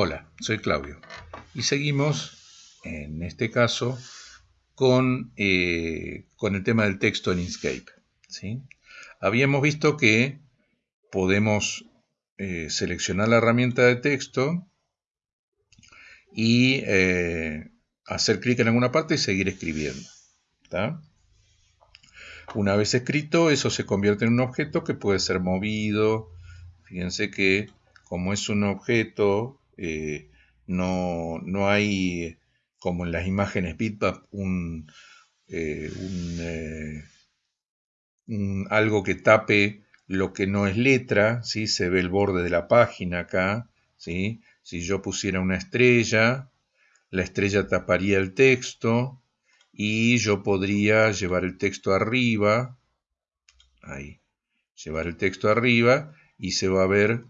Hola, soy Claudio y seguimos, en este caso, con, eh, con el tema del texto en Inkscape. ¿sí? Habíamos visto que podemos eh, seleccionar la herramienta de texto y eh, hacer clic en alguna parte y seguir escribiendo. Una vez escrito, eso se convierte en un objeto que puede ser movido. Fíjense que como es un objeto, eh, no, no, hay, como en las imágenes bitmap, un, algo que tape lo que no es letra, ¿sí? se ve el borde de la página acá, ¿sí? si yo pusiera una estrella, la estrella taparía el texto y yo podría llevar el texto arriba, ahí, llevar el texto arriba y se va a ver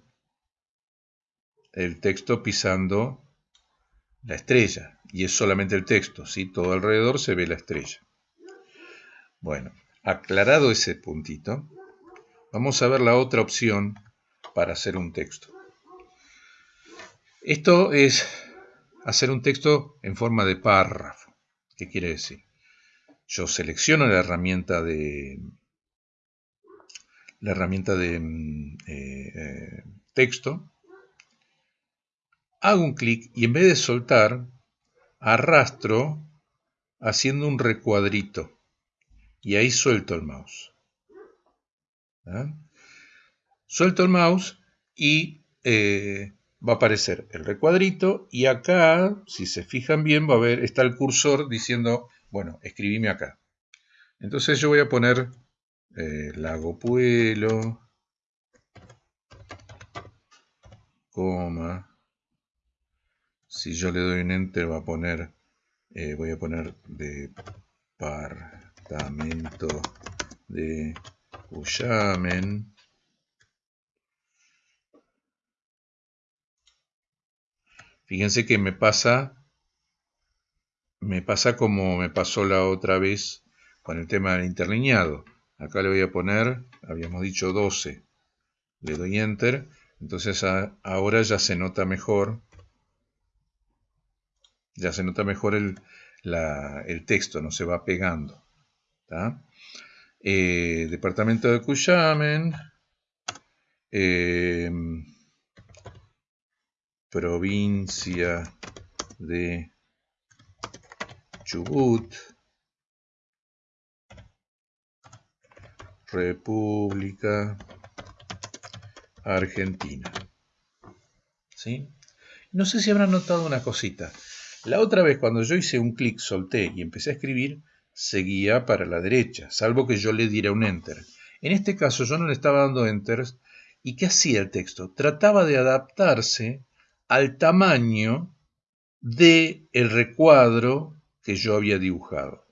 el texto pisando la estrella y es solamente el texto, ¿sí? todo alrededor se ve la estrella. Bueno, aclarado ese puntito, Vamos a ver la otra opción para hacer un texto. Esto es hacer un texto en forma de párrafo. ¿Qué quiere decir? Yo selecciono la herramienta de la herramienta de mm, eh, eh, texto, hago un clic y en vez de soltar, arrastro haciendo un recuadrito y ahí suelto el mouse. ¿ah? Suelto el mouse y eh, va a aparecer el recuadrito y acá, si se fijan bien, va a ver, está el cursor diciendo, bueno, escribime acá. Entonces yo voy a poner eh, lago puelo, coma, si yo le doy un enter va a poner, eh, voy a poner departamento de Cuyamen. Fíjense que me pasa, me pasa como me pasó la otra vez con el tema del interlineado. Acá le voy a poner, habíamos dicho 12. Le doy Enter. Entonces ahora ya se nota mejor. Ya se nota mejor el, texto, no se va pegando. Eh, departamento de Cuyamen, eh, provincia de Chubut, República Argentina. ¿Sí? No sé si habrán notado una cosita. La otra vez cuando yo hice un clic, solté y empecé a escribir, seguía para la derecha, salvo que yo le diera un enter. En este caso yo no le estaba dando enter y ¿qué hacía el texto? Trataba de adaptarse al tamaño de el recuadro que yo había dibujado.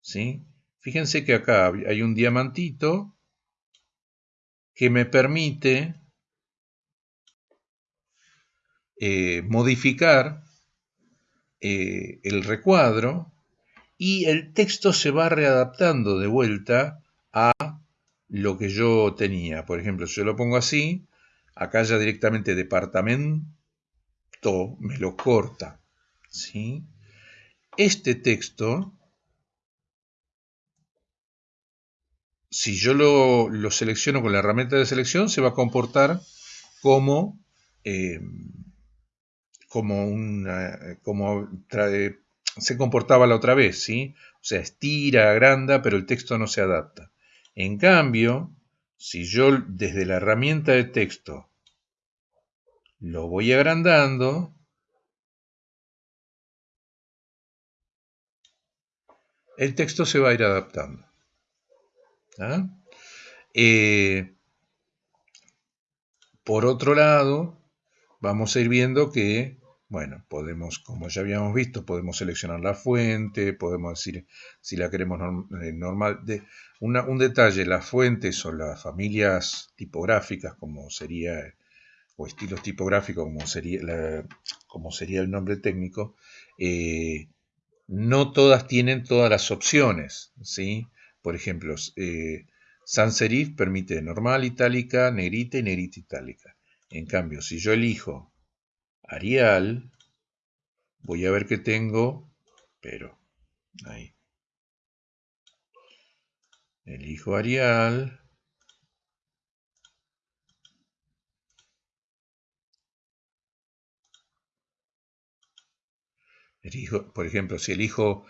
¿Sí? Fíjense que acá hay un diamantito que me permite eh, modificar eh, el recuadro y el texto se va readaptando de vuelta a lo que yo tenía. Por ejemplo, si yo lo pongo así, acá ya directamente departamento me lo corta. ¿sí? Este texto, si yo lo, selecciono con la herramienta de selección, se va a comportar como, eh, como, una, como se comportaba la otra vez, ¿sí? O sea, estira, agranda, pero el texto no se adapta. En cambio, si yo desde la herramienta de texto lo voy agrandando, el texto se va a ir adaptando. ¿ah? Eh, por otro lado, vamos a ir viendo que bueno, podemos, como ya habíamos visto, podemos seleccionar la fuente, podemos decir si la queremos eh, normal. De, un detalle, las fuentes o las familias tipográficas, como sería, o estilos tipográficos, como sería, como sería el nombre técnico, eh, no todas tienen todas las opciones, ¿sí? Por ejemplo, eh, sans serif permite normal itálica, negrita y negrita itálica. En cambio, si yo elijo Arial, voy a ver que tengo, pero ahí. Elijo Arial. Elijo, por ejemplo, si elijo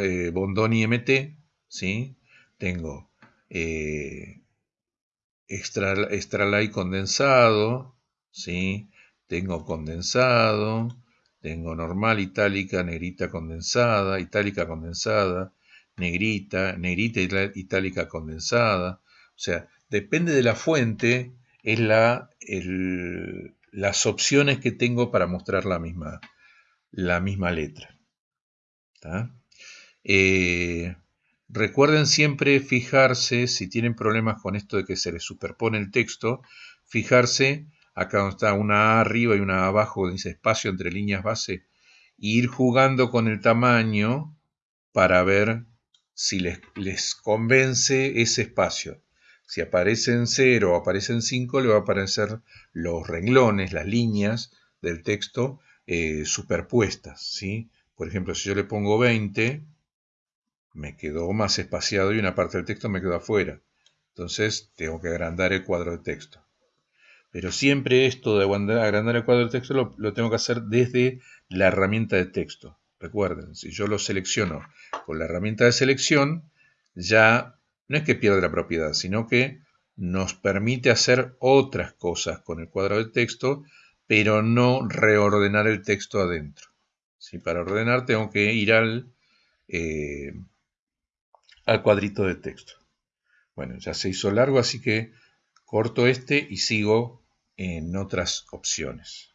eh, Bondoni MT, ¿sí? tengo eh, extra, extra light condensado, ¿sí? Tengo condensado, tengo normal, itálica, negrita condensada, itálica condensada, negrita, negrita itálica condensada. O sea, depende de la fuente, es la, las opciones que tengo para mostrar la misma, la misma letra. Eh, recuerden siempre fijarse, si tienen problemas con esto de que se les superpone el texto, fijarse acá donde está una A arriba y una A abajo, dice espacio entre líneas base, e ir jugando con el tamaño para ver si les, les convence ese espacio. Si aparece en 0 o aparece en 5, le va a aparecer los renglones, las líneas del texto eh, superpuestas. ¿sí? Por ejemplo, si yo le pongo 20, me quedó más espaciado y una parte del texto me quedó afuera. Entonces tengo que agrandar el cuadro de texto. Pero siempre esto de agrandar el cuadro de texto lo, tengo que hacer desde la herramienta de texto. Recuerden, si yo lo selecciono con la herramienta de selección, ya no es que pierde la propiedad, sino que nos permite hacer otras cosas con el cuadro de texto, pero no reordenar el texto adentro. Si Para ordenar tengo que ir al, eh, al cuadrito de texto. Bueno, ya se hizo largo, así que corto este y sigo en otras opciones.